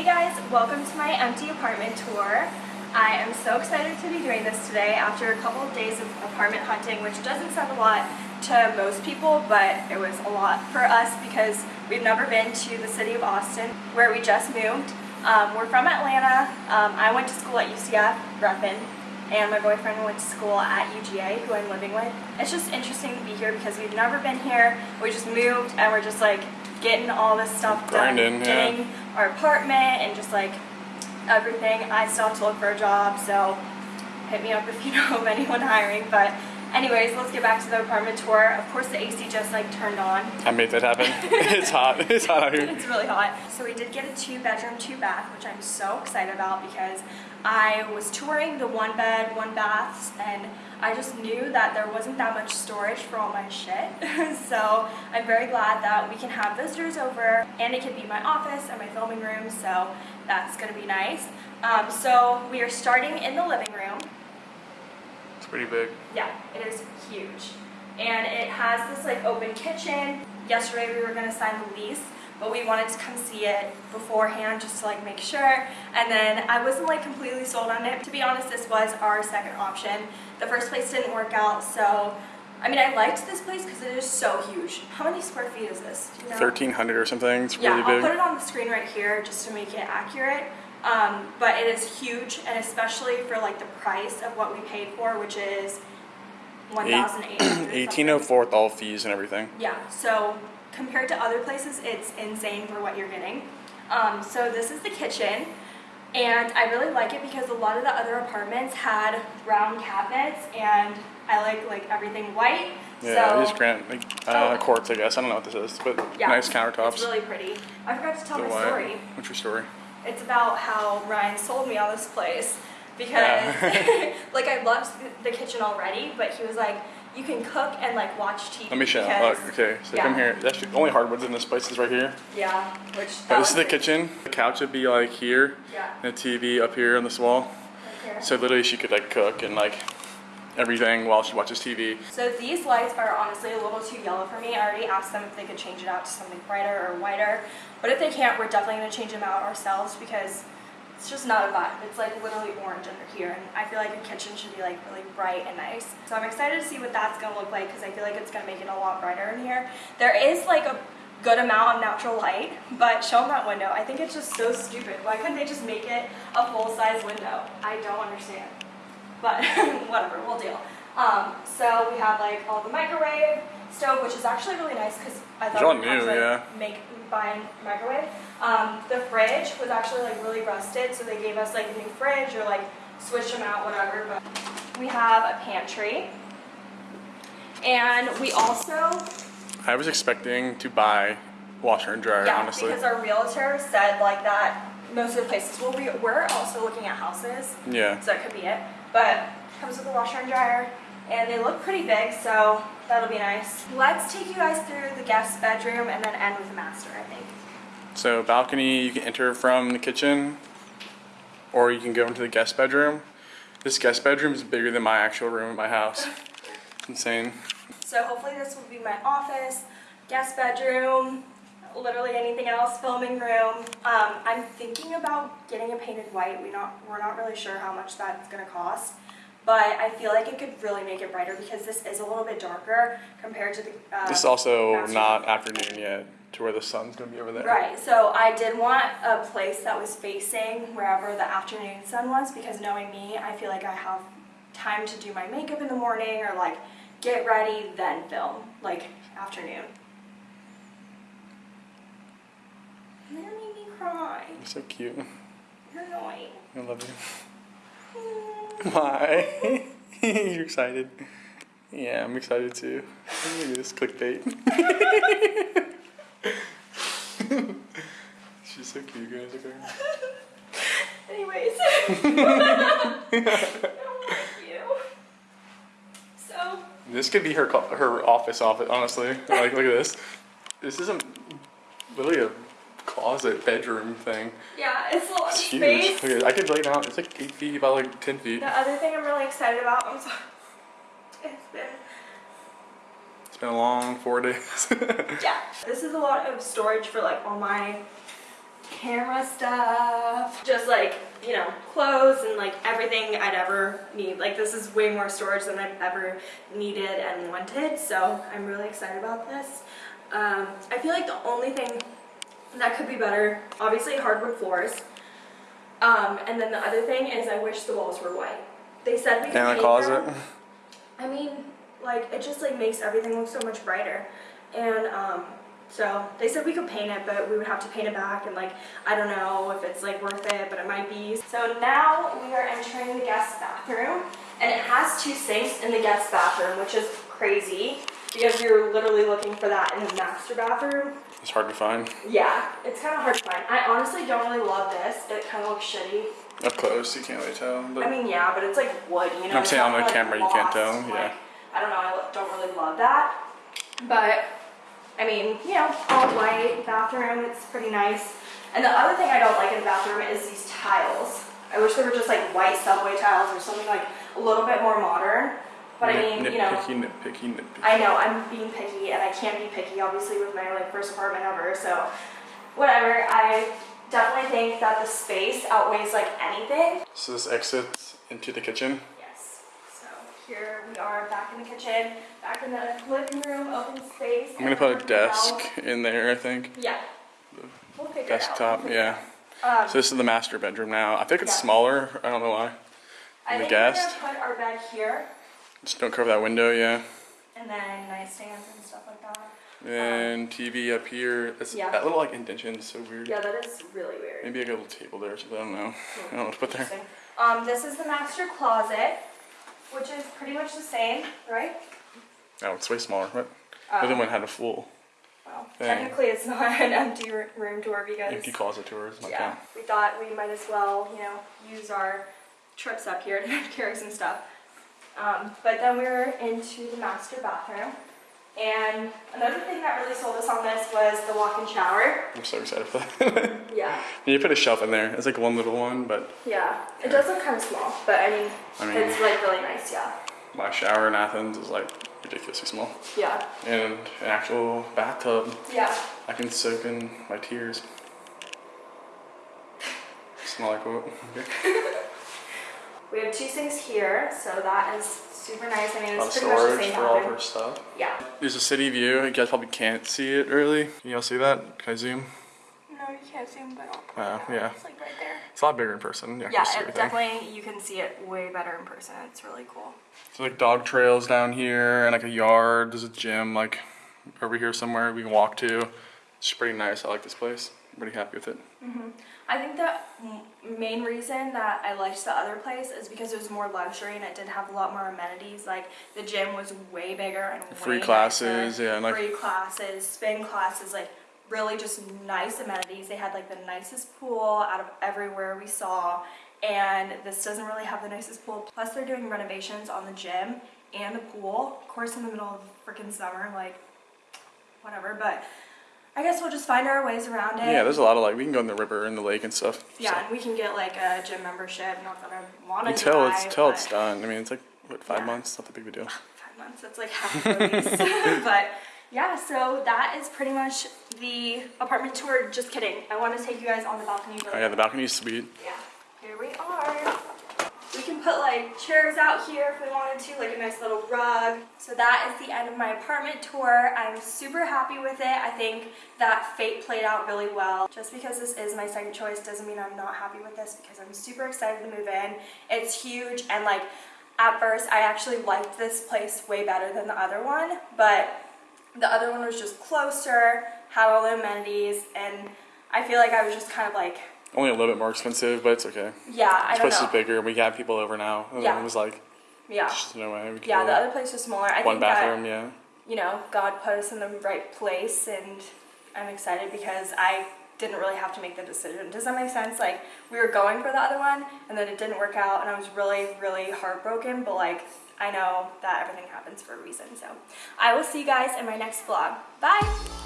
Hey guys, welcome to my empty apartment tour. I am so excited to be doing this today after a couple of days of apartment hunting, which doesn't sound a lot to most people, but it was a lot for us because we've never been to the city of Austin, where we just moved. Um, we're from Atlanta. Um, I went to school at UCF, Reppin, and my boyfriend went to school at UGA, who I'm living with. It's just interesting to be here because we've never been here. We just moved and we're just like getting all this stuff done, Grinding, yeah. getting our apartment and just like everything. I still have to look for a job, so hit me up if you know of anyone hiring. But anyways, let's get back to the apartment tour. Of course, the AC just like turned on. I made that happen. it's hot. It's hot out here. It's really hot. So we did get a two bedroom, two bath, which I'm so excited about because I was touring the one bed, one baths, and I just knew that there wasn't that much storage for all my shit. so I'm very glad that we can have visitors over and it can be my office and my filming room, so that's gonna be nice. Um, so we are starting in the living pretty big. Yeah, it is huge. And it has this like open kitchen. Yesterday we were gonna sign the lease, but we wanted to come see it beforehand just to like make sure. And then I wasn't like completely sold on it. To be honest, this was our second option. The first place didn't work out, so I mean, I liked this place because it is so huge. How many square feet is this? You know? 1300 or something. It's Yeah, really I'll big. put it on the screen right here just to make it accurate. Um, but it is huge, and especially for like the price of what we paid for, which is one thousand eight hundred. 1804 with all fees and everything. Yeah, so compared to other places, it's insane for what you're getting. Um, so this is the kitchen, and I really like it because a lot of the other apartments had round cabinets, and I like like everything white. Yeah, so these grant like, uh, Oh. quartz, I guess. I don't know what this is, but yeah, nice countertops. It's really pretty. I forgot to tell The my story. What's your story? It's about how Ryan sold me on this place because Yeah. like I loved the kitchen already, but he was like, you can cook and like watch TV. Let me show. because- Look, okay, so yeah. come here. That's the only hardwoods in this place is right here. Yeah, which this is the kitchen. The couch would be like here, Yeah. and the TV up here on this wall. right. So literally, she could like cook and like everything while she watches TV. So these lights are honestly a little too yellow for me. I already asked them if they could change it out to something brighter or whiter. But if they can't, we're definitely gonna change them out ourselves because it's just not a vibe. It's like literally orange under here. And I feel like a kitchen should be like really bright and nice. So I'm excited to see what that's gonna look like because I feel like it's gonna make it a lot brighter in here. There is like a good amount of natural light, but show them that window. I think it's just so stupid. Why couldn't they just make it a full-size window? I don't understand but whatever, we'll deal. Um, so we have like all the microwave stove, which is actually really nice because I thought we'd to yeah. make buy microwave. Um, the fridge was actually like really rusted, so they gave us like a new fridge or like switched them out, whatever. But we have a pantry, and we also I was expecting to buy washer and dryer, yeah honestly. because our realtor said like that most of the places well we we're also looking at houses Yeah. so that could be it. But comes with a washer and dryer, and they look pretty big, so that'll be nice. Let's take you guys through the guest bedroom and then end with the master, I think. So balcony, you can enter from the kitchen, or you can go into the guest bedroom. This guest bedroom is bigger than my actual room in my house. It's insane. So hopefully this will be my office, guest bedroom, literally anything else, filming room. Um, I'm thinking about getting it painted white. We not we're not really sure how much that's gonna cost. But I feel like it could really make it brighter because this is a little bit darker compared to the. Uh, This is also master not afternoon yet, to where the sun's gonna be over there. Right, so I did want a place that was facing wherever the afternoon sun was because knowing me, I feel like I have time to do my makeup in the morning or like get ready, then film, like afternoon. Made me cry. You're so cute. You're annoying. I love you. Why? You're excited. Yeah, I'm excited too. Look at this clickbait. She's so cute, guys. Her. Anyways. I don't you. So, This could be her her office office. Honestly, like look at this. This isn't really a closet bedroom thing. yeah, it's a lot It's huge. space. Look at it. I could lay down. It's like eight feet by like ten feet. The other thing I'm really excited about, I'm sorry. It's been It's been a long four days. Yeah, this is a lot of storage for like all my camera stuff, just like, you know, clothes and like everything I'd ever need. Like this is way more storage than I've ever needed and wanted, so I'm really excited about this. Um, I feel like the only thing that could be better, obviously hardwood floors, um, and then the other thing is I wish the walls were white. They said we could And the paint closet. them. I mean, like it just like makes everything look so much brighter. And um, so they said we could paint it, but we would have to paint it back and like I don't know if it's like worth it, but it might be. So now we are entering the guest bathroom and it has two sinks in the guest bathroom, which is crazy because you're literally looking for that in the master bathroom. It's hard to find. Yeah, it's kind of hard to find. I honestly don't really love this. It kind of looks shitty. Up close, you can't really tell. But I mean, yeah, but it's like wood, you know. I'm saying on the like, camera you can't tell, like, yeah. I don't know. I don't really love that, but I mean, you know, all white bathroom. It's pretty nice. And the other thing I don't like in the bathroom is these tiles. I wish they were just like white subway tiles or something like a little bit more modern. But I mean, you know, nitpicky, nitpicky, nitpicky. I know I'm being picky, and I can't be picky, obviously, with my like first apartment ever. So, whatever. I definitely think that the space outweighs like anything. So this exits into the kitchen. Yes. So here we are back in the kitchen, back in the living room, open space. I'm gonna put a desk in there, I think. Yeah. We'll figure Desktop, it out. yeah. Um, So this is the master bedroom now. I think it's Yeah. smaller. I don't know why. I the think guest. we're gonna put our bed here, Just don't cover that window, yeah. and then nightstands and stuff like that. And TV up here. It's Yeah. that little like indentation is so weird. Yeah, that is really weird. Maybe like a little table there or something. I don't know. I don't know what to put there. Um, this is the master closet, which is pretty much the same, right? Oh, it's way smaller. But the Um, other one had a full Well, Thing. technically, it's not an empty room tour because empty closet tours. Yeah, we thought we might as well, you know, use our trips up here to carry some stuff. Um, but then we were into the master bathroom, and another thing that really sold us on this was the walk-in shower. I'm so excited for that. Yeah, you put a shelf in there. It's like one little one, but yeah, it does look kind of small, but I mean, I mean- it's like really nice. Yeah, my shower in Athens is like ridiculously small. yeah, And an actual bathtub. yeah. I can soak in my tears. Smell like what? Okay. We have two sinks here, so that is super nice. I mean, A lot of it's pretty much the same for all of bathroom. her stuff. Yeah. There's a city view. You guys probably can't see it really. Can y'all see that? Can I zoom? No, you can't zoom, but I'll Oh, yeah. It's like right there. It's a lot bigger in person. Yeah, Yeah, it definitely you can see it way better in person. It's really cool. So like dog trails down here and like a yard. There's a gym like over here somewhere we can walk to. It's pretty nice. I like this place. Pretty happy with it. Mm-hmm. I think the main reason that I liked the other place is because it was more luxury and it did have a lot more amenities. Like the gym was way bigger and Free classes, nicer. yeah, and, like- free classes, spin classes, like really just nice amenities. They had like the nicest pool out of everywhere we saw, and this doesn't really have the nicest pool. Plus, they're doing renovations on the gym and the pool. Of course, in the middle of freaking summer, like whatever. But I guess we'll just find our ways around it. Yeah, there's a lot of like we can go in the river and the lake and stuff. Yeah, So. and we can get like a gym membership. Not that I want to Until it's till it's done. I mean, it's like what five Yeah. months. Not that big of a deal. Five months. That's like half of the lease. but yeah, so that is pretty much the apartment tour. Just kidding. I want to take you guys on the balcony. Oh yeah, the balcony's sweet. Yeah. Here we are. We can put like chairs out here if we wanted to, like a nice little rug. So that is the end of my apartment tour. I'm super happy with it. I think that fate played out really well. Just because this is my second choice doesn't mean I'm not happy with this because I'm super excited to move in. It's huge and like at first I actually liked this place way better than the other one, but the other one was just closer, had all the amenities, and I feel like I was just kind of like Only a little bit more expensive, but it's okay. yeah, I This don't place know. is bigger. We have people over now. And Yeah. It was like Yeah. no way. Yeah, the other place was smaller. I One think bathroom. that, Yeah. you know, God put us in the right place and I'm excited because I didn't really have to make the decision. Does that make sense? Like we were going for the other one and then it didn't work out and I was really, really heartbroken, but like I know that everything happens for a reason. So I will see you guys in my next vlog. Bye!